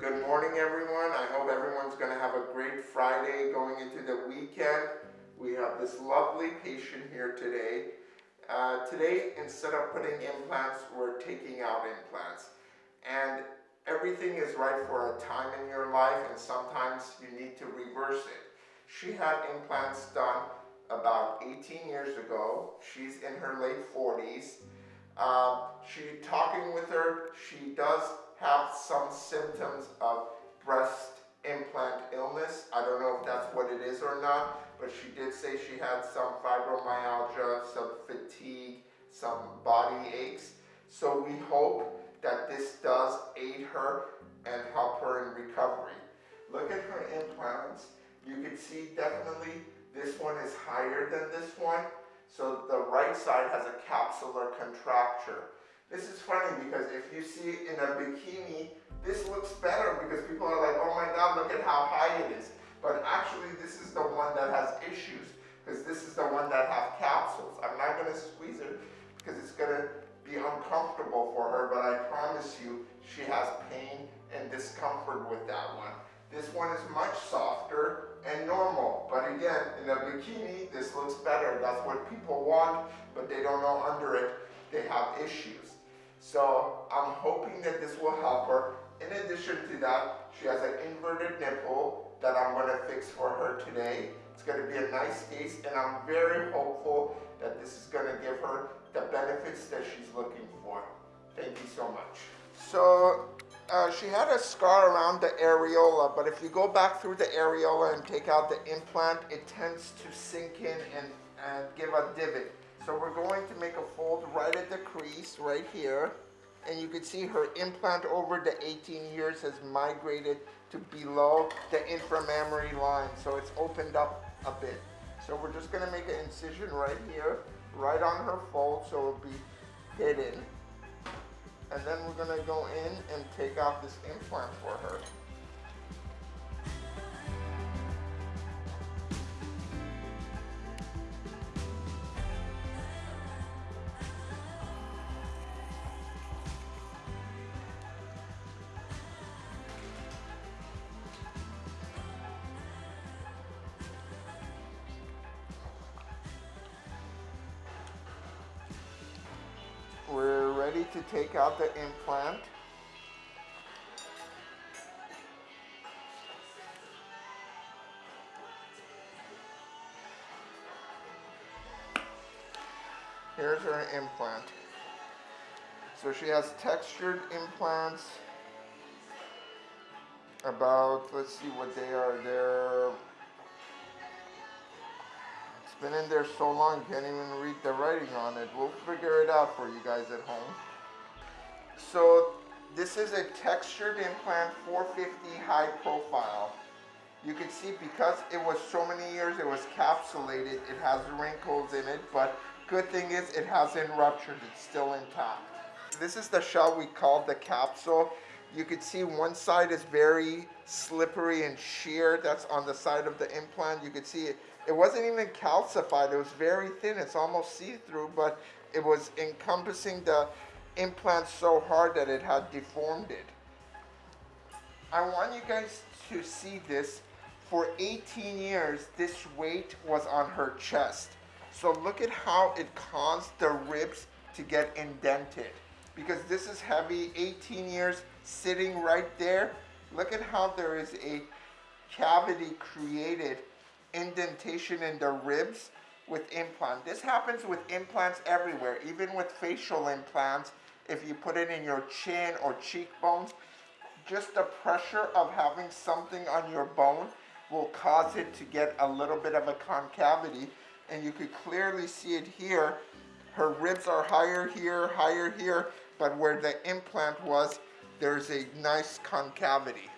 Good morning, everyone. I hope everyone's going to have a great Friday going into the weekend. We have this lovely patient here today. Uh, today, instead of putting implants, we're taking out implants. And everything is right for a time in your life, and sometimes you need to reverse it. She had implants done about 18 years ago. She's in her late 40s. Uh, she talking with her, she does have some symptoms of breast implant illness. I don't know if that's what it is or not, but she did say she had some fibromyalgia, some fatigue, some body aches. So we hope that this does aid her and help her in recovery. Look at her implants. You can see definitely this one is higher than this one. So the right side has a capsular contracture. This is funny because if you see it in a bikini, this looks better because people are like, oh my God, look at how high it is. But actually this is the one that has issues because this is the one that has capsules. I'm not gonna squeeze it because it's gonna be uncomfortable for her, but I promise you she has pain and discomfort with that one. This one is much softer and normal, but again, in a bikini, this looks better. That's what people want, but they don't know under it, they have issues. So I'm hoping that this will help her. In addition to that, she has an inverted nipple that I'm to fix for her today. It's going to be a nice case and I'm very hopeful that this is going to give her the benefits that she's looking for. Thank you so much. So uh, she had a scar around the areola, but if you go back through the areola and take out the implant, it tends to sink in and, and give a divot. So we're going to make a fold right at the crease, right here. And you can see her implant over the 18 years has migrated to below the inframammary line. So it's opened up a bit. So we're just gonna make an incision right here, right on her fold, so it'll be hidden. And then we're gonna go in and take out this implant for her. Ready to take out the implant. Here's her implant. So she has textured implants about, let's see what they are. They're been in there so long, can't even read the writing on it. We'll figure it out for you guys at home. So this is a textured implant 450 high profile. You can see because it was so many years, it was capsulated, it has wrinkles in it, but good thing is it hasn't ruptured, it's still intact. This is the shell we call the capsule. You can see one side is very slippery and sheer. That's on the side of the implant. You can see it, it wasn't even calcified. It was very thin. It's almost see-through, but it was encompassing the implant so hard that it had deformed it. I want you guys to see this. For 18 years, this weight was on her chest. So look at how it caused the ribs to get indented. Because this is heavy, 18 years sitting right there. Look at how there is a cavity created indentation in the ribs with implant. This happens with implants everywhere, even with facial implants. If you put it in your chin or cheekbones, just the pressure of having something on your bone will cause it to get a little bit of a concavity. And you could clearly see it here. Her ribs are higher here, higher here, but where the implant was, there's a nice concavity.